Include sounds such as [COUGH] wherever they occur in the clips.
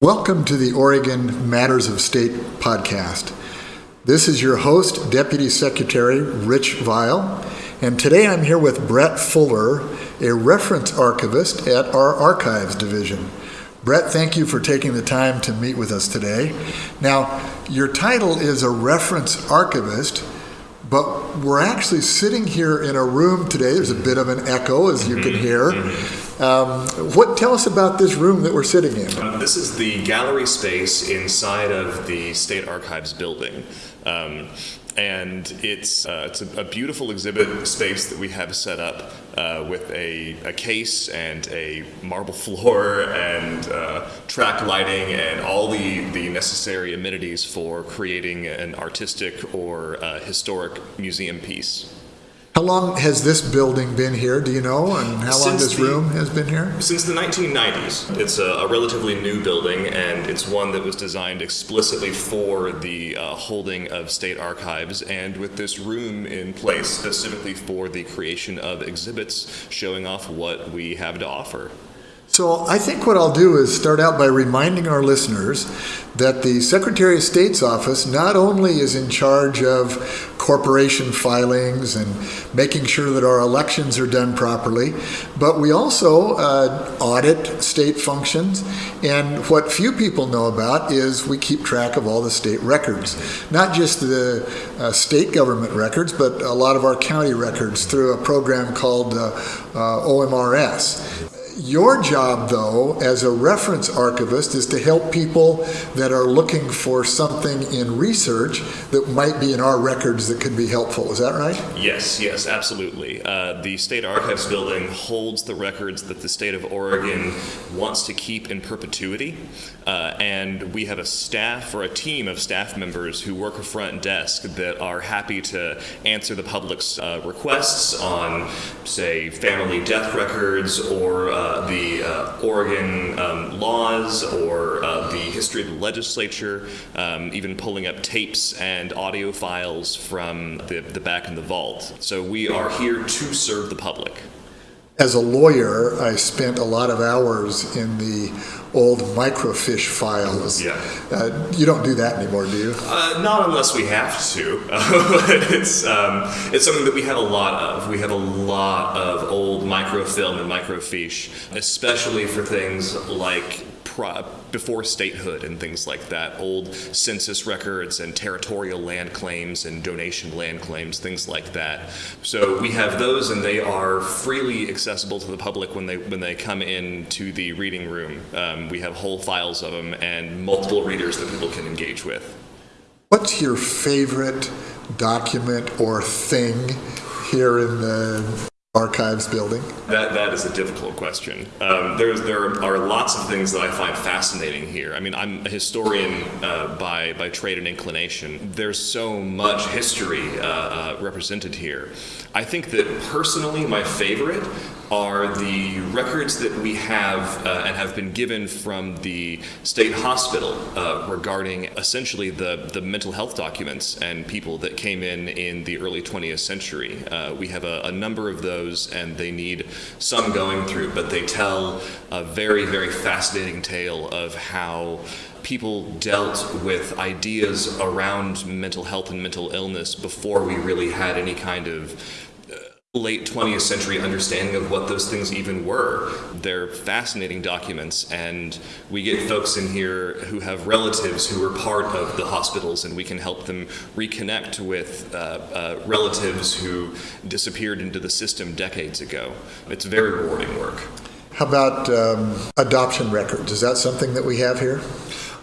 Welcome to the Oregon Matters of State podcast. This is your host, Deputy Secretary Rich Vial, and today I'm here with Brett Fuller, a reference archivist at our Archives Division. Brett, thank you for taking the time to meet with us today. Now, your title is a reference archivist, but we're actually sitting here in a room today. There's a bit of an echo, as you can mm-hmm. hear. Mm-hmm. Um, what tell us about this room that we're sitting in? Uh, this is the gallery space inside of the State Archives building. Um, and it's, uh, it's a, a, beautiful exhibit space that we have set up uh, with a, a, case and a marble [LAUGHS] floor and uh, track lighting and all the, the necessary amenities for creating an artistic or uh, historic museum piece. How long has this building been here? Do you know? And how long this the, room has been here? Since the 1990s. It's a, a, relatively new building, and it's one that was designed explicitly for the uh, holding of state archives, and with this room in place specifically for the creation of exhibits showing off what we have to offer. So I think what I'll do is start out by reminding our listeners that the Secretary of State's office not only is in charge of corporation filings and making sure that our elections are done properly, but we also uh, audit state functions. And what few people know about is we keep track of all the state records, not just the uh, state government records, but a lot of our county records through a program called uh, uh OMRS. Your job, though, as a reference archivist, is to help people that are looking for something in research that might be in our records that could be helpful. Is that right? Yes, yes, absolutely. Uh, the State Archives building holds the records that the state of Oregon wants to keep in perpetuity. Uh, and we have a staff or a team of staff members who work a front desk that are happy to answer the public's uh, requests on, say, family death records or uh, the uh, Oregon um, laws or uh, the history of the legislature, um, even pulling up tapes and audio files from the, the back in the vault. So we are here to serve the public. As a lawyer, I spent a lot of hours in the old microfiche files. Yeah. Uh, you don't do that anymore, do you? Uh, not unless we have to. [LAUGHS] it's um, it's something that we have a lot of. We have a lot of old microfilm and microfiche, especially for things like before statehood and things like that, old census records and territorial land claims and donation land claims, things like that. So we have those, and they are freely accessible to the public when they when they come into the reading room. Um, we have whole files of them and multiple readers that people can engage with. What's your favorite document or thing here in the archives building? That, that is a difficult question. Um, there's, there are lots of things that I find fascinating here. I mean, I'm a historian uh, by, by trade and inclination. There's so much history uh, uh, represented here. I think that personally, my favorite are the records that we have uh, and have been given from the state hospital uh, regarding essentially the, the mental health documents and people that came in in the early 20th century. Uh, we have a, a, number of those and they need some going through, but they tell a very, very fascinating tale of how people dealt with ideas around mental health and mental illness before we really had any kind of late 20th century understanding of what those things even were. They're fascinating documents, and we get folks in here who have relatives who were part of the hospitals, and we can help them reconnect with uh, uh, relatives who disappeared into the system decades ago. It's very rewarding work. How about um, adoption records? Is that something that we have here?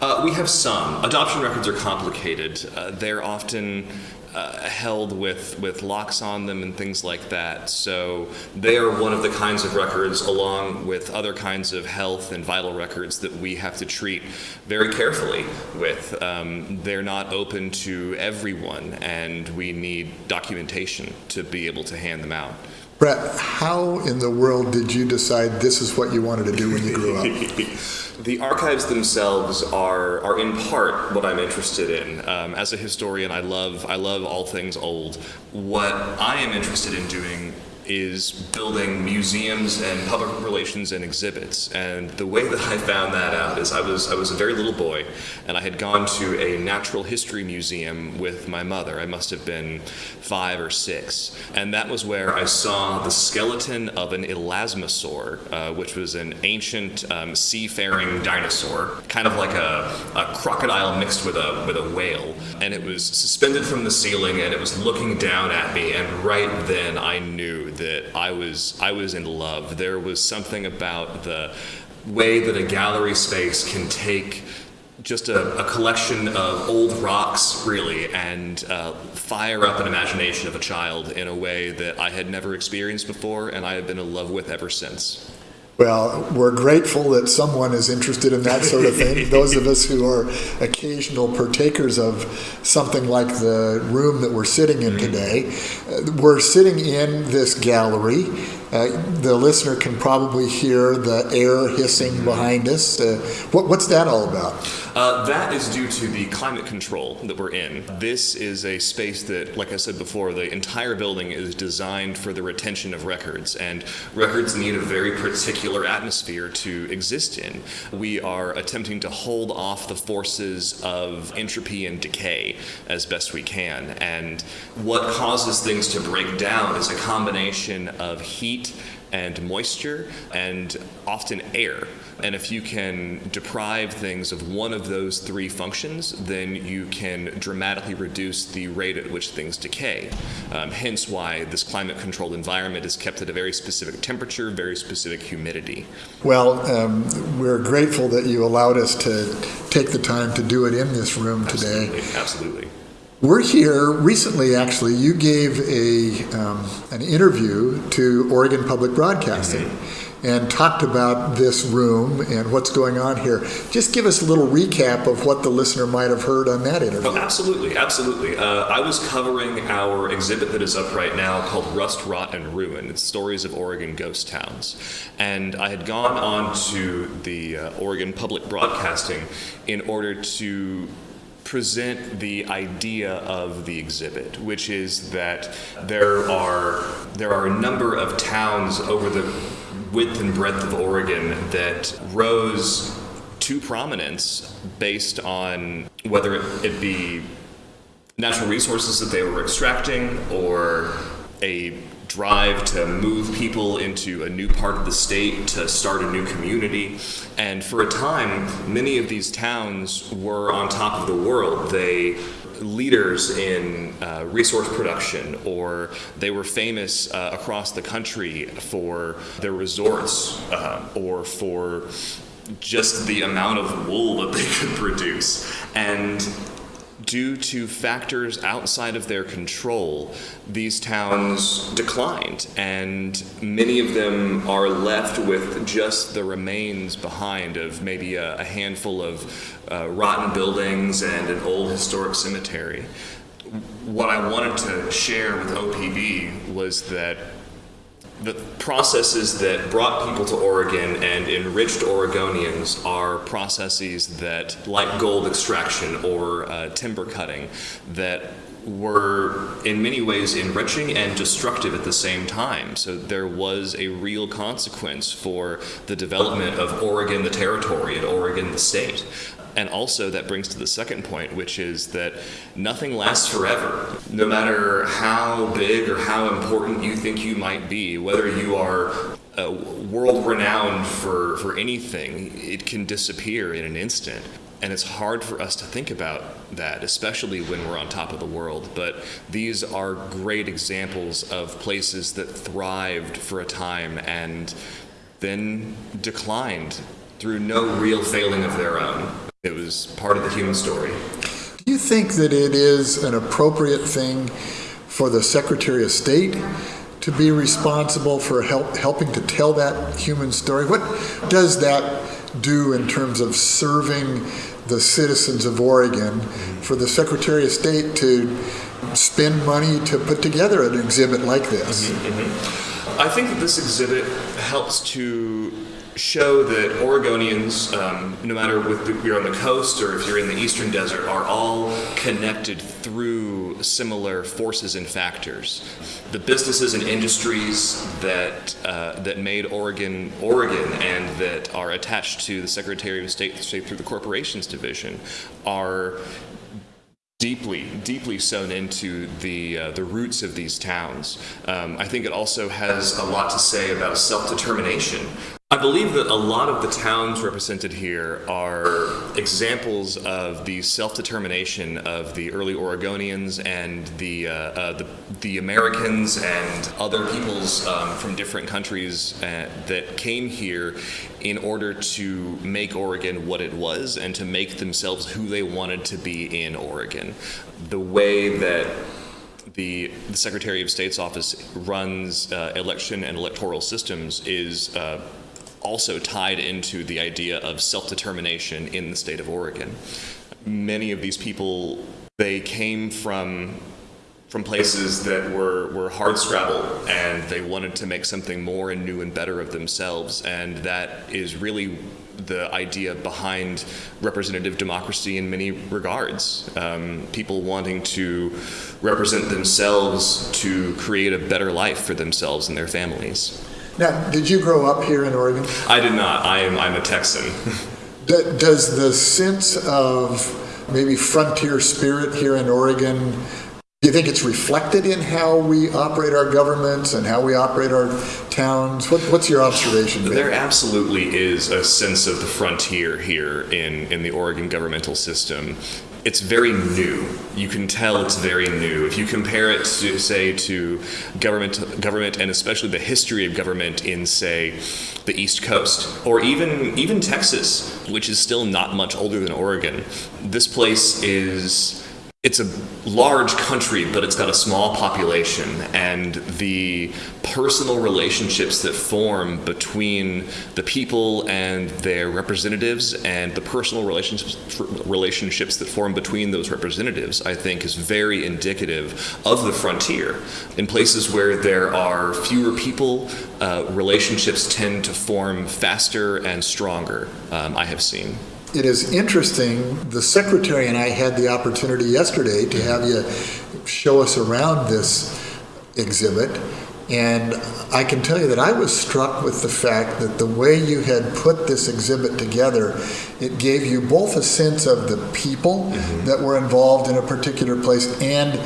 Uh, we have some. Adoption records are complicated. Uh, they're often uh, held with, with locks on them and things like that. So they are one of the kinds of records, along with other kinds of health and vital records, that we have to treat very carefully with. Um, they're not open to everyone, and we need documentation to be able to hand them out. Brett, how in the world did you decide this is what you wanted to do when you grew up? [LAUGHS] the archives themselves are are in part what I'm interested in. Um, as a historian, I love I love all things old. What I am interested in doing is building museums and public relations and exhibits. And the way that I found that out is I was I was a very little boy, and I had gone to a natural history museum with my mother. I must have been five or six, and that was where I saw the skeleton of an elasmosaur, uh, which was an ancient um, seafaring dinosaur, kind of like a, a crocodile mixed with a with a whale, and it was suspended from the ceiling, and it was looking down at me. And right then, I knew that I was I was in love. There was something about the way that a gallery space can take just a, a, collection of old rocks, really, and uh, fire up an imagination of a child in a way that I had never experienced before, and I have been in love with ever since. Well, we're grateful that someone is interested in that sort of thing. [LAUGHS] Those of us who are occasional partakers of something like the room that we're sitting in today, uh, we're sitting in this gallery. Uh, the listener can probably hear the air hissing behind us. Uh, what, what's that all about? Uh, that is due to the climate control that we're in. This is a space that, like I said before, the entire building is designed for the retention of records, and records need a very particular atmosphere to exist in. We are attempting to hold off the forces of entropy and decay as best we can, and what causes things to break down is a combination of heat and moisture and often air. And if you can deprive things of one of those three functions, then you can dramatically reduce the rate at which things decay. Um, hence why this climate controlled environment is kept at a very specific temperature, very specific humidity. Well, um, we're grateful that you allowed us to take the time to do it in this room today. Absolutely. Absolutely. We're here recently. Actually, you gave a um, an interview to Oregon Public Broadcasting. Mm-hmm. And talked about this room and what's going on here. Just give us a little recap of what the listener might have heard on that interview. Oh, absolutely, absolutely. Uh, I was covering our exhibit that is up right now called Rust, Rot, and Ruin. It's stories of Oregon ghost towns. And I had gone on to the uh, Oregon Public Broadcasting in order to present the idea of the exhibit, which is that there are there are a number of towns over the width and breadth of Oregon that rose to prominence based on whether it be natural resources that they were extracting or a drive to move people into a new part of the state, to start a new community. And for a time, many of these towns were on top of the world. They leaders in uh, resource production, or they were famous uh, across the country for their resorts, uh, or for just the amount of wool that they could produce. And due to factors outside of their control, these towns declined, and many of them are left with just the remains behind of maybe a, a handful of uh, rotten buildings and an old historic cemetery. What I wanted to share with OPB was that the processes that brought people to Oregon and enriched Oregonians are processes that, like gold extraction or uh, timber cutting, that were in many ways enriching and destructive at the same time. So there was a real consequence for the development of Oregon, the territory, and Oregon, the state. And also, that brings to the second point, which is that nothing lasts forever. No matter how big or how important you think you might be, whether you are uh, world renowned for, for anything, it can disappear in an instant. And it's hard for us to think about that, especially when we're on top of the world. But these are great examples of places that thrived for a time and then declined through no real failing of their own. It was part of the human story. Do you think that it is an appropriate thing for the Secretary of State to be responsible for help, helping to tell that human story? What does that do in terms of serving the citizens of Oregon for the Secretary of State to spend money to put together an exhibit like this? Mm-hmm, mm-hmm. I think that this exhibit helps to show that Oregonians, um, no matter if you're on the coast or if you're in the eastern desert, are all connected through similar forces and factors. The businesses and industries that uh, that made Oregon Oregon and that are attached to the Secretary of State, State through the Corporations Division are deeply, deeply sewn into the uh, the roots of these towns. Um, I think it also has a lot to say about self determination. I believe that a lot of the towns represented here are examples of the self-determination of the early Oregonians and the uh, uh, the, the, Americans and other peoples um, from different countries uh, that came here in order to make Oregon what it was and to make themselves who they wanted to be in Oregon. The way that the, the, Secretary of State's office runs uh, election and electoral systems is uh, also tied into the idea of self-determination in the state of Oregon. Many of these people, they came from from places that were, were hard scrabble and they wanted to make something more and new and better of themselves and that is really the idea behind representative democracy in many regards. Um, people wanting to represent themselves to create a better life for themselves and their families. Now, did you grow up here in Oregon? I did not. I am. I'm a Texan. [LAUGHS] Does the sense of maybe frontier spirit here in Oregon do you think it's reflected in how we operate our governments and how we operate our towns? What, what's your observation? There? there absolutely is a sense of the frontier here in, in the Oregon governmental system it's very new. You can tell it's very new. If you compare it to, say, to government, government, and especially the history of government in, say, the East Coast, or even even Texas, which is still not much older than Oregon, this place is it's a large country, but it's got a small population, and the personal relationships that form between the people and their representatives, and the personal relationships relationships that form between those representatives, I think, is very indicative of the frontier. In places where there are fewer people, uh, relationships tend to form faster and stronger. Um, I have seen it is interesting. The secretary and I had the opportunity yesterday to have you show us around this exhibit. And I can tell you that I was struck with the fact that the way you had put this exhibit together, it gave you both a sense of the people mm-hmm. that were involved in a particular place and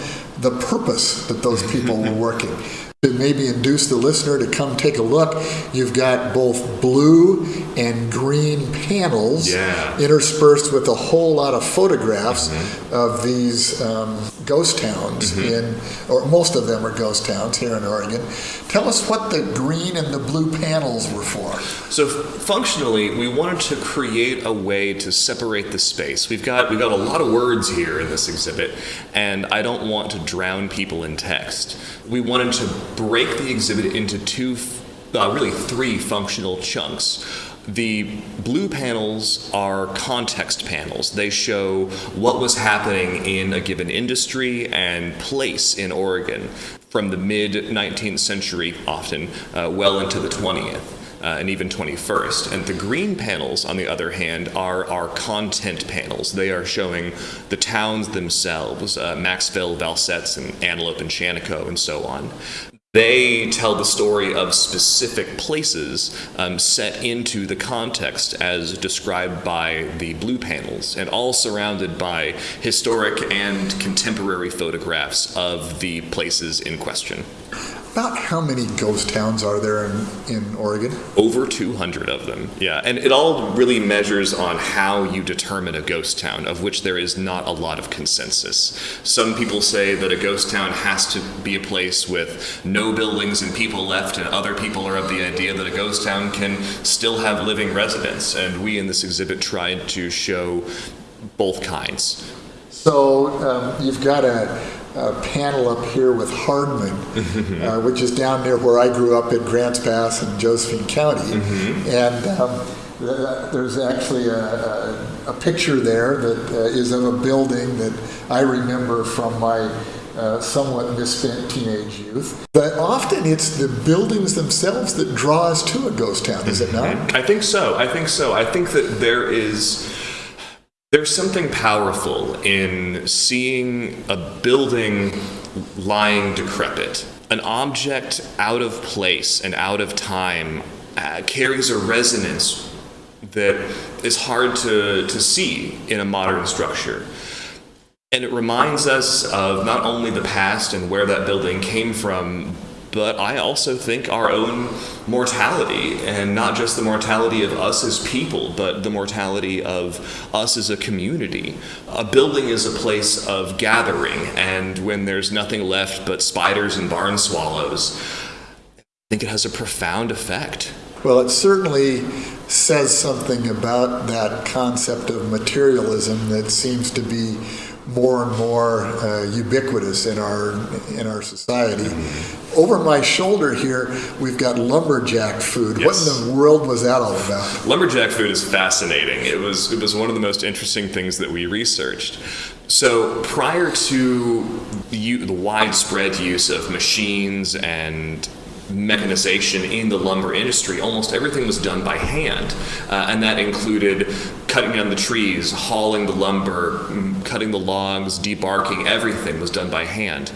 the purpose that those people were working [LAUGHS] maybe induce the listener to come take a look, you've got both blue and green panels yeah. interspersed with a whole lot of photographs mm-hmm. of these um, ghost towns mm-hmm. in, or most of them are ghost towns here in Oregon. Tell us what the green and the blue panels were for. So functionally, we wanted to create a way to separate the space. We've got we've got a lot of words here in this exhibit, and I don't want to drown people in text. We wanted to break the exhibit into two, uh, really three functional chunks. The blue panels are context panels. They show what was happening in a given industry and place in Oregon from the mid 19th century, often uh, well into the 20th. Uh, and even 21st. And the green panels, on the other hand, are our content panels. They are showing the towns themselves, uh, Maxville, Valsetz, and Antelope and Shaniko, and so on. They tell the story of specific places um, set into the context as described by the blue panels, and all surrounded by historic and contemporary photographs of the places in question. About how many ghost towns are there in, in Oregon? Over 200 of them, yeah. And it all really measures on how you determine a ghost town, of which there is not a lot of consensus. Some people say that a ghost town has to be a place with no buildings and people left, and other people are of the idea that a ghost town can still have living residents. And we in this exhibit tried to show both kinds. So um, you've got a uh, panel up here with Hardman, uh, which is down near where I grew up in Grants Pass and Josephine County. Mm-hmm. And um, there's actually a, a, a, picture there that uh, is of a building that I remember from my uh, somewhat misspent teenage youth. But often it's the buildings themselves that draw us to a ghost town, is it not? I think so. I think so. I think that there is there's something powerful in seeing a building lying decrepit. An object out of place and out of time uh, carries a resonance that is hard to, to see in a modern structure. And it reminds us of not only the past and where that building came from, but I also think our own mortality, and not just the mortality of us as people, but the mortality of us as a community. A building is a place of gathering, and when there's nothing left but spiders and barn swallows, I think it has a profound effect. Well, it certainly says something about that concept of materialism that seems to be more and more uh, ubiquitous in our in our society. Over my shoulder here, we've got lumberjack food. Yes. What in the world was that all about? Lumberjack food is fascinating. It was it was one of the most interesting things that we researched. So prior to the, the widespread use of machines and mechanization in the lumber industry, almost everything was done by hand. Uh, and that included cutting down the trees, hauling the lumber, cutting the logs, debarking, everything was done by hand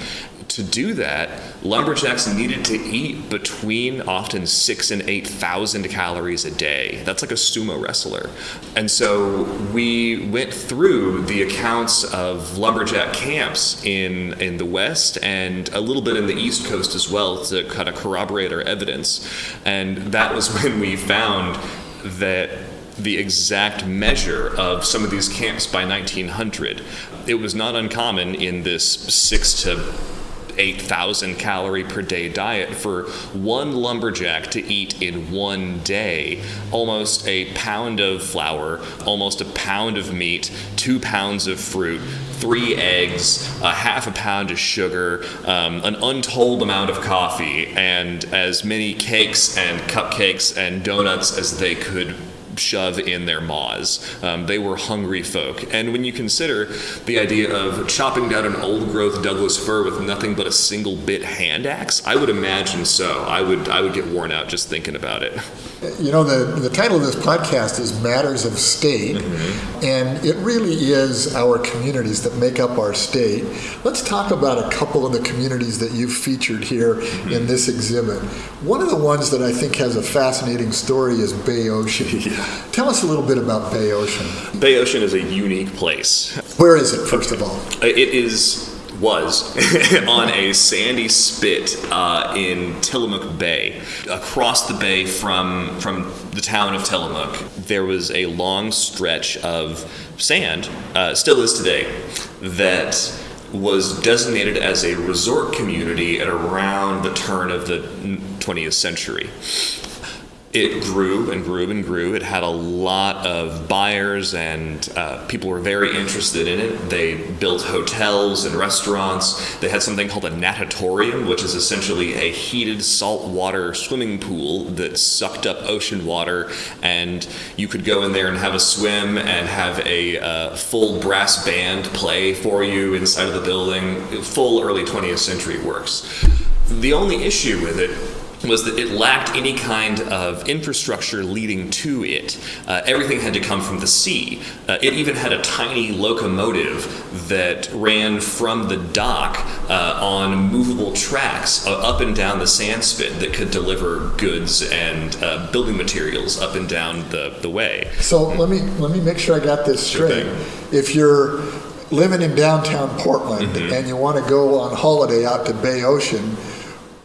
to do that, lumberjacks needed to eat between often six and eight thousand calories a day. That's like a sumo wrestler. And so we went through the accounts of lumberjack camps in, in the West and a little bit in the East Coast as well to kind of corroborate our evidence. And that was [LAUGHS] when we found that the exact measure of some of these camps by 1900. It was not uncommon in this six to 8,000 calorie per day diet for one lumberjack to eat in one day almost a pound of flour, almost a pound of meat, two pounds of fruit, three eggs, a half a pound of sugar, um, an untold amount of coffee, and as many cakes and cupcakes and donuts as they could shove in their maws. Um, they were hungry folk. And when you consider the idea of chopping down an old growth Douglas fir with nothing but a single bit hand axe, I would imagine so. I would, I would get worn out just thinking about it. [LAUGHS] You know, the, the title of this podcast is Matters of State, mm-hmm. and it really is our communities that make up our state. Let's talk about a couple of the communities that you've featured here mm-hmm. in this exhibit. One of the ones that I think has a fascinating story is Bayocean. [LAUGHS] Yeah. Tell us a little bit about Bayocean. Bay Ocean is a unique place. Where is it, first of all? It is was [LAUGHS] on a sandy spit uh, in Tillamook Bay. Across the bay from, from the town of Tillamook, there was a long stretch of sand, uh, still is today, that was designated as a resort community at around the turn of the 20th century it grew and grew and grew. It had a lot of buyers, and uh, people were very interested in it. They built hotels and restaurants. They had something called a natatorium, which is essentially a heated saltwater swimming pool that sucked up ocean water, and you could go in there and have a swim and have a uh, full brass band play for you inside of the building. Full early 20th century works. The only issue with it was that it lacked any kind of infrastructure leading to it. Uh, everything had to come from the sea. Uh, it even had a tiny locomotive that ran from the dock uh, on movable tracks uh, up and down the sand spit that could deliver goods and uh, building materials up and down the, the way. So let me let me make sure I got this straight. Sure if you're living in downtown Portland mm-hmm. and you want to go on holiday out to Bayocean,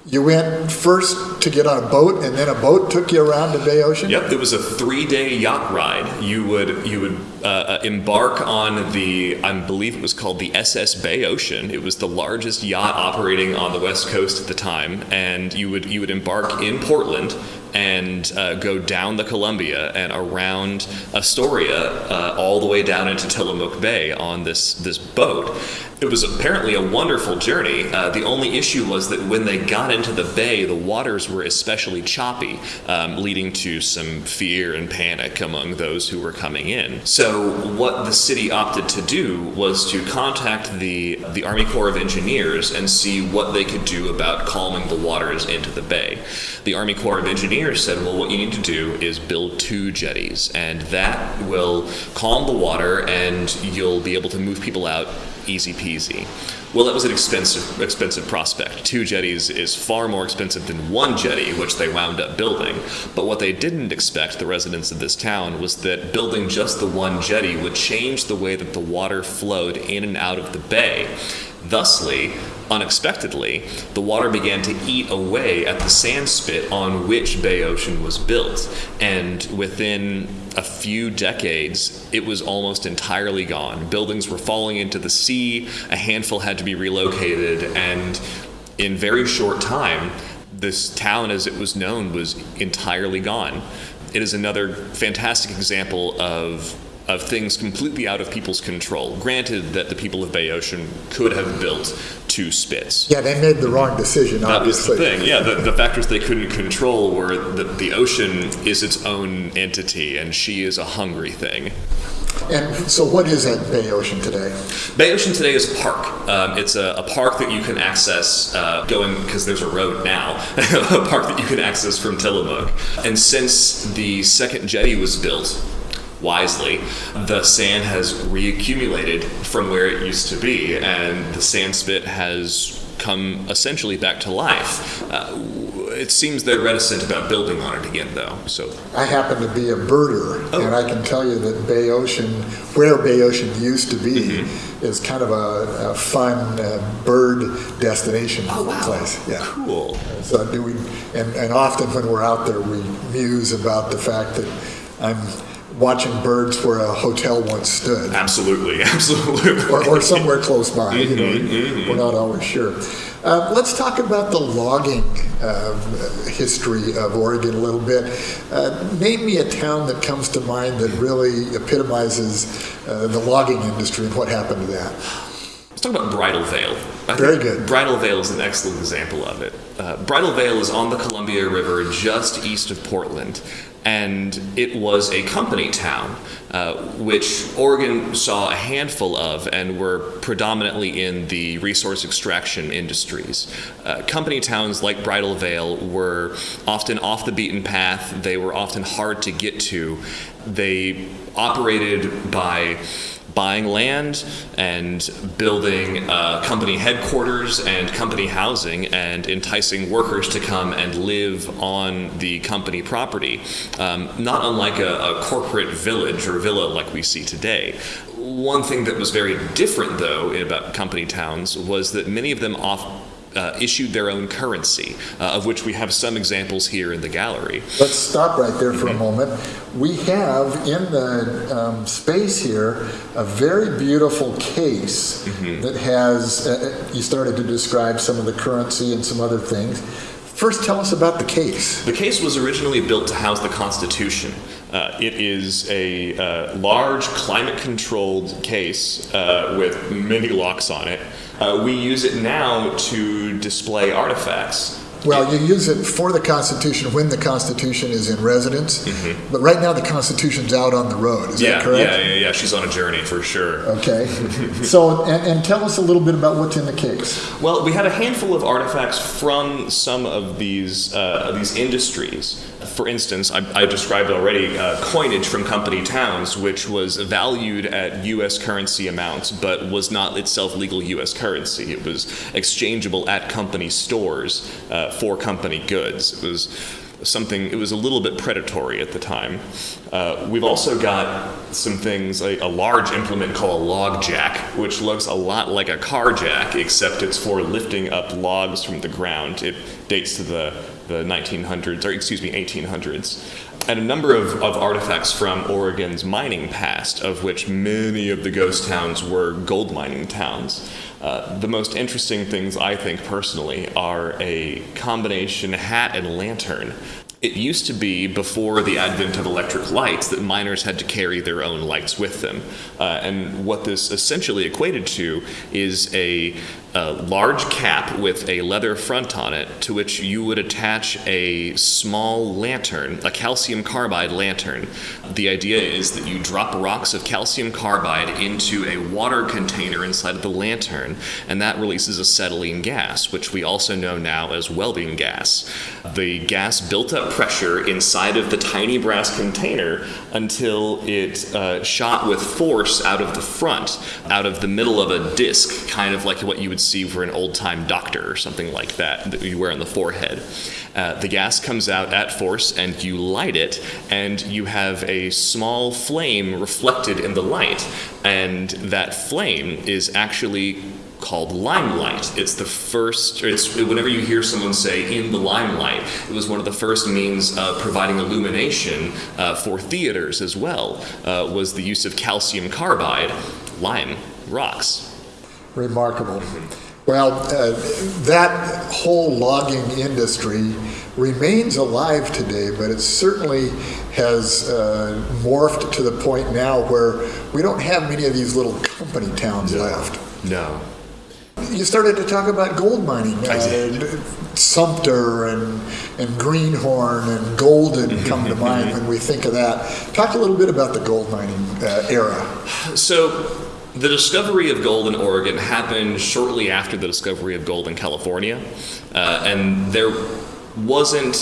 you went first to get on a boat, and then a boat took you around the Bayocean. Yep, it was a three-day yacht ride. You would you would uh, uh embark on the I believe it was called the SS Bayocean. It was the largest yacht operating on the west coast at the time, and you would you would embark in Portland and uh, go down the Columbia and around Astoria uh, all the way down into Tillamook Bay on this this boat. It was apparently a wonderful journey. Uh, the only issue was that when they got into the bay, the waters were especially choppy, um, leading to some fear and panic among those who were coming in. So, what the city opted to do was to contact the the Army Corps of Engineers and see what they could do about calming the waters into the bay. The Army Corps of Engineers said, "Well, what you need to do is build two jetties, and that will calm the water, and you'll be able to move people out." Easy peasy. Well, that was an expensive, expensive prospect. Two jetties is far more expensive than one jetty, which they wound up building. But what they didn't expect, the residents of this town, was that building just the one jetty would change the way that the water flowed in and out of the bay. Thusly, unexpectedly, the water began to eat away at the sand spit on which Bayocean was built. And within a few decades, it was almost entirely gone. Buildings were falling into the sea, a handful had to be relocated, and in very short time, this town as it was known was entirely gone. It is another fantastic example of of things completely out of people's control. Granted that the people of Bayocean could have built two spits. Yeah, they made the wrong decision, That was the obviously. thing. Yeah, the, the factors they couldn't control were that the ocean is its own entity and she is a hungry thing. And so, what is at Bayocean today? Bayocean today is a park. Um, it's a, a park that you can access uh, going because there's a road now. [LAUGHS] a park that you can access from Tillamook. And since the second jetty was built, wisely, the sand has reaccumulated from where it used to be, and the sand spit has come essentially back to life. Uh, it seems they're reticent about building on it again, though. So I happen to be a birder, Oh. and I can tell you that Bayocean, where Bayocean used to be, Mm-hmm. is kind of a, a fun uh, bird destination place. Yeah. cool. So do we, and, and often when we're out there, we muse about the fact that I'm watching birds where a hotel once stood, Absolutely, [LAUGHS] absolutely. or, or somewhere close by. You know, Mm-hmm, we're not always sure. Uh, let's talk about the logging um, history of Oregon a little bit. Uh, name me a town that comes to mind that really epitomizes uh, the logging industry and what happened to that. Let's talk about Bridal Veil. I Very good. Bridal Veil is an excellent example of it. Uh, Bridal Veil is on the Columbia River just east of Portland, and it was a company town, uh, which Oregon saw a handful of and were predominantly in the resource extraction industries. Uh, company towns like Bridal Veil were often off the beaten path, they were often hard to get to. They operated by buying land and building uh, company headquarters and company housing and enticing workers to come and live on the company property, um, not unlike a, a corporate village or villa like we see today. One thing that was very different, though, about company towns was that many of them off. Uh, issued their own currency, uh, of which we have some examples here in the gallery. Let's stop right there for a moment. We have in the um, space here a very beautiful case that has, uh, you started to describe some of the currency and some other things. First, tell us about the case. The case was originally built to house the Constitution. Uh, it is a uh, large climate controlled case uh, with many locks on it. Uh, we use it now to display artifacts. Well, you use it for the Constitution when the Constitution is in residence, but right now the Constitution's out on the road. Is. Yeah, that correct? yeah, yeah, yeah. She's on a journey for sure. Okay. [LAUGHS] so, and, and tell us a little bit about what's in the case. Well, we had a handful of artifacts from some of these uh, these industries. For instance, I, I described already uh, coinage from company towns, which was valued at U.S. currency amounts, but was not itself legal U.S. currency. It was exchangeable at company stores uh, for company goods. It was something it was a little bit predatory at the time. Uh, we've also got some things like a large implement called a log jack which looks a lot like a car jack except it's for lifting up logs from the ground. It dates to the, the 1900s or excuse me 1800s and a number of, of artifacts from Oregon's mining past, of which many of the ghost towns were gold mining towns. Uh, the most interesting things, I think personally, are a combination hat and lantern. It used to be before the advent of electric lights that miners had to carry their own lights with them. Uh, and what this essentially equated to is a, a, large cap with a leather front on it to which you would attach a small lantern, a calcium carbide lantern. The idea is that you drop rocks of calcium carbide into a water container inside of the lantern, and that releases acetylene gas, which we also know now as welding gas. The gas built up pressure inside of the tiny brass container until it uh, shot with force out of the front, out of the middle of a disc, kind of like what you would see for an old time doctor or something like that that you wear on the forehead. Uh, the gas comes out at force and you light it, and you have a small flame reflected in the light. And that flame is actually called limelight. It's the first, it's whenever you hear someone say in the limelight, it was one of the first means of providing illumination uh, for theaters as well, uh, was the use of calcium carbide, lime, rocks. Remarkable. Well, uh, that whole logging industry remains alive today, but it certainly has uh, morphed to the point now where we don't have many of these little company towns no. left. No. You started to talk about gold mining. Uh, Sumpter and, and Greenhorn and Golden [LAUGHS] come to mind when we think of that. Talk a little bit about the gold mining uh, era. So, the discovery of gold in Oregon happened shortly after the discovery of gold in California, uh, and there wasn't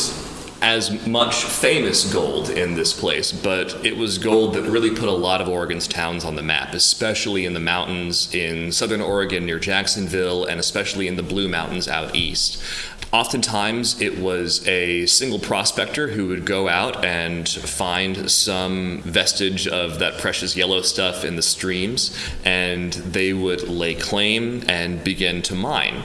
as much famous gold in this place, but it was gold that really put a lot of Oregon's towns on the map, especially in the mountains in southern Oregon near Jacksonville, and especially in the Blue Mountains out east. Oftentimes, it was a single prospector who would go out and find some vestige of that precious yellow stuff in the streams, and they would lay claim and begin to mine.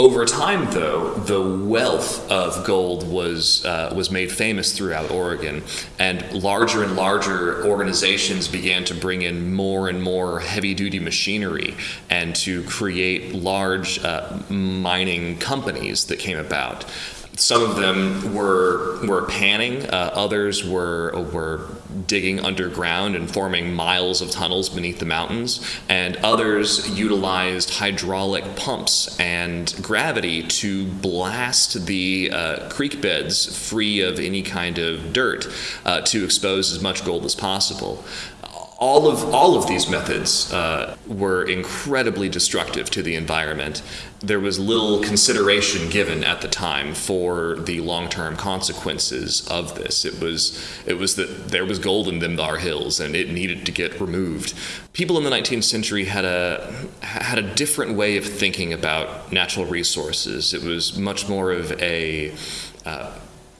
Over time, though, the wealth of gold was uh, was made famous throughout Oregon, and larger and larger organizations began to bring in more and more heavy-duty machinery and to create large uh, mining companies that came about. Some of them were were panning. Uh, others were were digging underground and forming miles of tunnels beneath the mountains. And others utilized hydraulic pumps and gravity to blast the uh, creek beds free of any kind of dirt uh, to expose as much gold as possible all of all of these methods uh, were incredibly destructive to the environment. There was little consideration given at the time for the long-term consequences of this. It was it was that there was gold in them Thar hills, and it needed to get removed. People in the 19th century had a had a different way of thinking about natural resources. It was much more of a uh,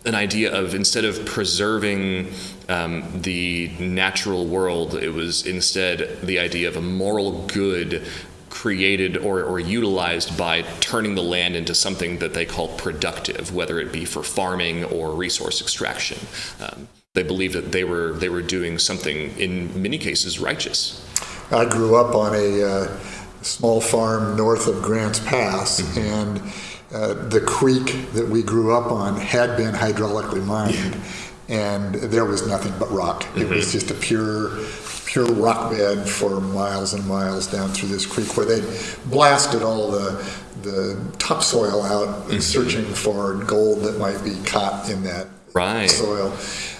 an idea of instead of preserving um, the natural world, it was instead the idea of a moral good created or, or utilized by turning the land into something that they called productive, whether it be for farming or resource extraction. Um, they believed that they were they were doing something in many cases righteous. I grew up on a uh, small farm north of Grants Pass, mm-hmm. and uh, the creek that we grew up on had been hydraulically mined, yeah. and there was nothing but rock. Mm-hmm. It was mm-hmm. just a pure, pure rock bed for miles and miles down through this creek, where they blasted all the the topsoil out, mm-hmm. searching for gold that might be caught in that right. soil.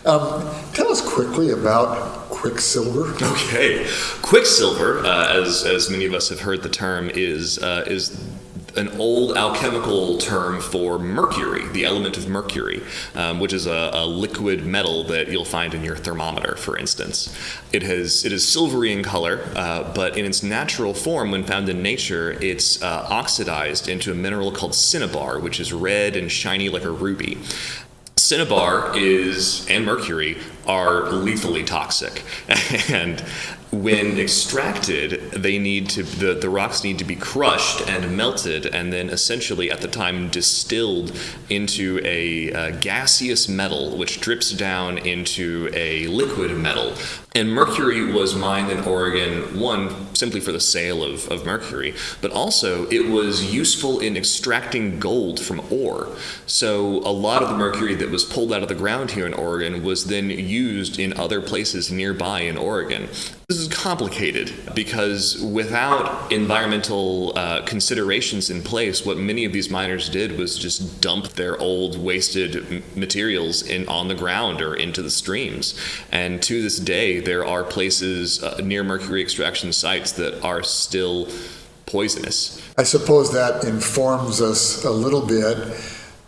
Um, tell us quickly about quicksilver. Okay, quicksilver, uh, as as many of us have heard the term, is uh, is an old alchemical term for mercury, the element of mercury, um, which is a, a, liquid metal that you'll find in your thermometer, for instance. It has it is silvery in color, uh, but in its natural form, when found in nature, it's uh, oxidized into a mineral called cinnabar, which is red and shiny like a ruby. Cinnabar is and mercury are lethally toxic, [LAUGHS] and when extracted, they need to the, the rocks need to be crushed and melted, and then essentially at the time distilled into a, a gaseous metal, which drips down into a liquid metal And mercury was mined in Oregon, one, simply for the sale of, of mercury, but also it was useful in extracting gold from ore. So a lot of the mercury that was pulled out of the ground here in Oregon was then used in other places nearby in Oregon. This is complicated because without environmental uh, considerations in place, what many of these miners did was just dump their old wasted materials in on the ground or into the streams. And to this day, there are places uh, near mercury extraction sites that are still poisonous. I suppose that informs us a little bit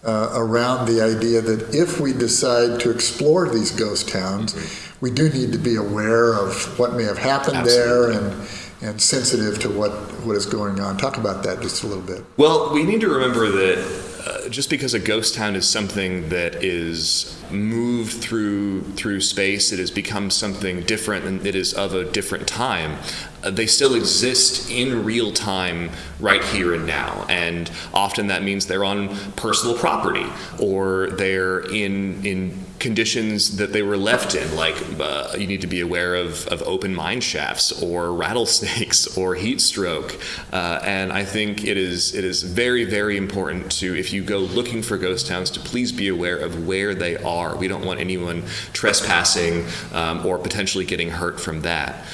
uh, around the idea that if we decide to explore these ghost towns, mm-hmm. we do need to be aware of what may have happened Absolutely. there and and sensitive to what, what is going on. Talk about that just a little bit. Well, we need to remember that just because a ghost town is something that is moved through through space, it has become something different and it is of a different time. Uh, they still exist in real time, right here and now, and often that means they're on personal property or they're in in conditions that they were left in, like uh, you need to be aware of, of open mine shafts or [LAUGHS] rattlesnakes or heat stroke. Uh, and I think it is it is very very important to if you go looking for ghost towns to please be aware of where they are. We don't want anyone trespassing um, or potentially getting hurt from that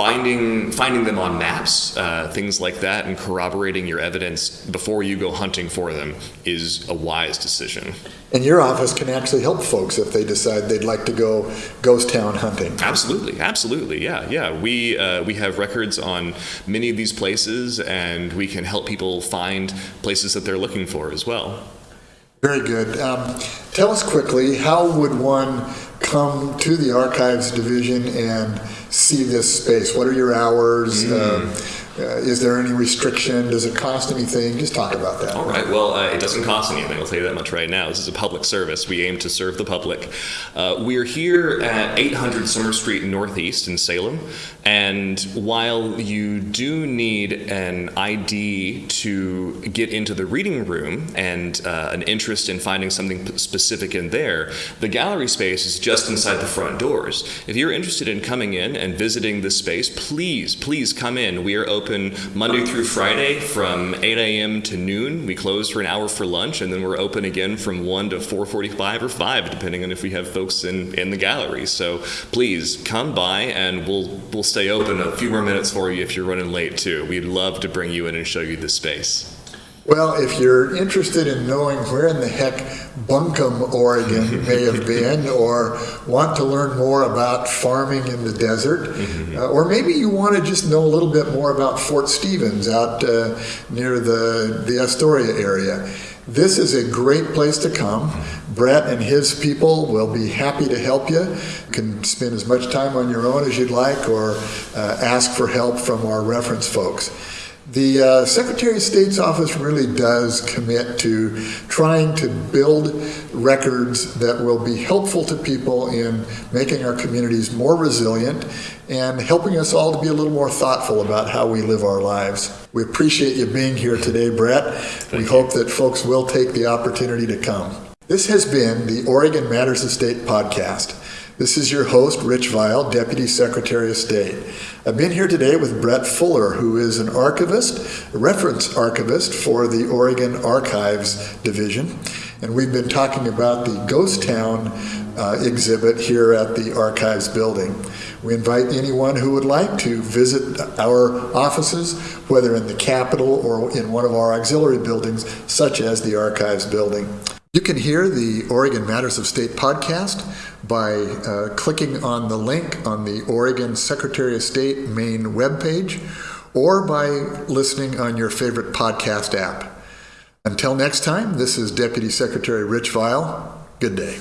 finding finding them on maps, uh, things like that, and corroborating your evidence before you go hunting for them is a wise decision. And your office can actually help folks if they decide they'd like to go ghost town hunting. Absolutely, absolutely, yeah, yeah. We uh, we have records on many of these places, and we can help people find places that they're looking for as well. Very good. Um, tell us quickly how would one come to the archives division and see this space? What are your hours? Mm. Uh, is there any restriction? Does it cost anything? Just talk about that. All right. Well, uh, it doesn't cost anything. I'll tell you that much right now. This is a public service. We aim to serve the public. Uh, we're here at 800 Summer Street Northeast in Salem. And while you do need an ID to get into the reading room and uh, an interest in finding something specific in there, the gallery space is just inside the front doors. If you're interested in coming in and visiting this space, please, please come in. We are open open Monday through Friday from 8 a.m. to noon. We close for an hour for lunch, and then we're open again from 1 to 4:45 or 5, depending on if we have folks in, in the gallery. So please come by, and we'll we'll stay open a few more minutes for you if you're running late too. We'd love to bring you in and show you the space. Well, if you're interested in knowing where in the heck Buncom, Oregon [LAUGHS] may have been, or want to learn more about farming in the desert, mm-hmm. uh, or maybe you want to just know a little bit more about Fort Stevens out uh, near the, the Astoria area, this is a great place to come. Brett and his people will be happy to help you. You can spend as much time on your own as you'd like or uh, ask for help from our reference folks. The uh, Secretary of State's office really does commit to trying to build records that will be helpful to people in making our communities more resilient and helping us all to be a little more thoughtful about how we live our lives. We appreciate you being here today, Brett. Thank we you. hope that folks will take the opportunity to come. This has been the Oregon Matters of State podcast. This is your host, Rich Vial, Deputy Secretary of State. I've been here today with Brett Fuller, who is an archivist, a reference archivist for the Oregon Archives Division. And we've been talking about the Ghost Town uh, exhibit here at the Archives building. We invite anyone who would like to visit our offices, whether in the Capitol or in one of our auxiliary buildings, such as the Archives building. You can hear the Oregon Matters of State podcast by uh, clicking on the link on the Oregon Secretary of State main webpage or by listening on your favorite podcast app. Until next time, this is Deputy Secretary Rich Vial. Good day.